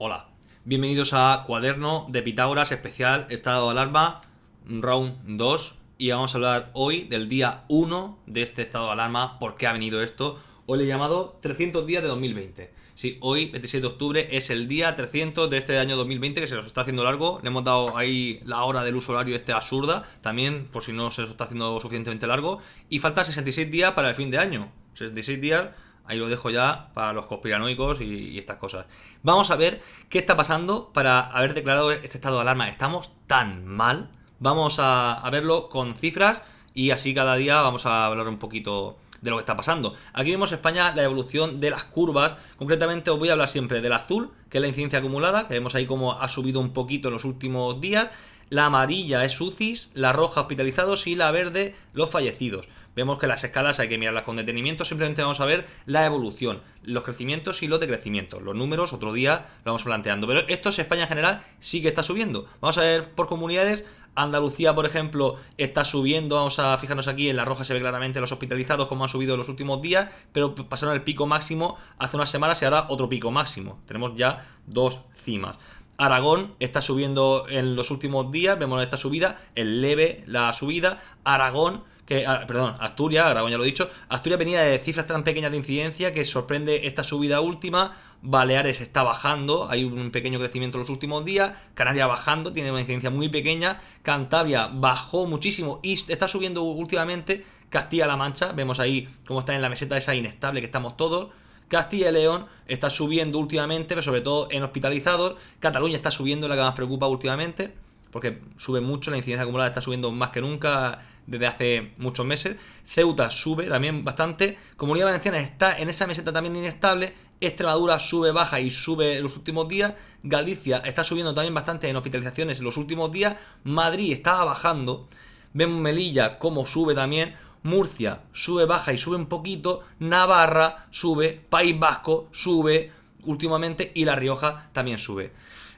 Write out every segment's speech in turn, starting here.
Hola, bienvenidos a Cuaderno de Pitágoras especial Estado de Alarma Round 2 y vamos a hablar hoy del día 1 de este estado de alarma, por qué ha venido esto. Hoy le he llamado 300 días de 2020. Sí, hoy, 27 de octubre, es el día 300 de este año 2020 que se nos está haciendo largo. Le hemos dado ahí la hora del uso horario este absurda, también por si no se nos está haciendo suficientemente largo. Y falta 66 días para el fin de año. 66 días Ahí lo dejo ya para los conspiranoicos y, estas cosas. Vamos a ver qué está pasando para haber declarado este estado de alarma. ¿Estamos tan mal? Vamos a, verlo con cifras y así cada día vamos a hablar un poquito de lo que está pasando. Aquí vemos España la evolución de las curvas. Concretamente os voy a hablar siempre del azul, que es la incidencia acumulada, que vemos ahí como ha subido un poquito en los últimos días. La amarilla es UCIs, la roja hospitalizados y la verde los fallecidos. Vemos que las escalas hay que mirarlas con detenimiento, simplemente vamos a ver la evolución, los crecimientos y los decrecimientos. Los números otro día lo vamos planteando, pero esto es España en general sí que está subiendo. Vamos a ver por comunidades, Andalucía, por ejemplo, está subiendo, vamos a fijarnos aquí, en la roja se ve claramente los hospitalizados como han subido en los últimos días, pero pasaron el pico máximo hace unas semanas y ahora otro pico máximo. Tenemos ya dos cimas. Aragón está subiendo en los últimos días, vemos esta subida, el leve la subida, Aragón que, ah, perdón, Asturias, Aragón ya lo he dicho, Asturias venía de cifras tan pequeñas de incidencia que sorprende esta subida última, Baleares está bajando, hay un pequeño crecimiento en los últimos días, Canarias bajando, tiene una incidencia muy pequeña, Cantabria bajó muchísimo y está subiendo últimamente, Castilla-La Mancha, vemos ahí cómo está en la meseta esa inestable que estamos todos, Castilla y León está subiendo últimamente, pero sobre todo en hospitalizados. Cataluña está subiendo, la que más preocupa últimamente, porque sube mucho, la incidencia acumulada está subiendo más que nunca desde hace muchos meses. Ceuta sube también bastante. Comunidad Valenciana está en esa meseta también inestable. Extremadura sube, baja y sube en los últimos días. Galicia está subiendo también bastante en hospitalizaciones en los últimos días. Madrid estaba bajando. Vemos Melilla como sube también. Murcia sube, baja y sube un poquito, Navarra sube, País Vasco sube últimamente y La Rioja también sube.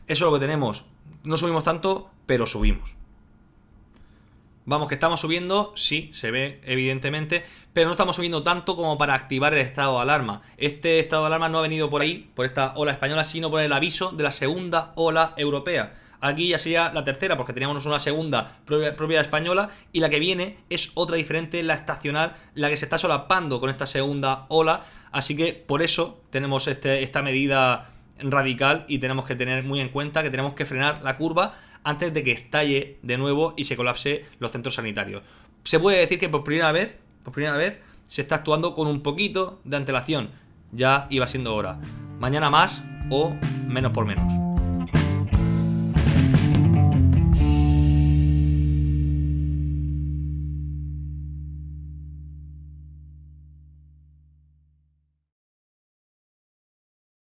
Eso es lo que tenemos. No subimos tanto, pero subimos. Vamos, que estamos subiendo, sí, se ve evidentemente, pero no estamos subiendo tanto como para activar el estado de alarma. Este estado de alarma no ha venido por ahí, por esta ola española, sino por el aviso de la segunda ola europea. Aquí ya sería la tercera, porque teníamos una segunda propia, española, y la que viene es otra diferente, la estacional, la que se está solapando con esta segunda ola. Así que por eso tenemos este, esta medida radical y tenemos que tener muy en cuenta que tenemos que frenar la curva antes de que estalle de nuevo y se colapse los centros sanitarios. Se puede decir que por primera vez, por primera vez, se está actuando con un poquito de antelación. Ya iba siendo hora. Mañana más o menos por menos.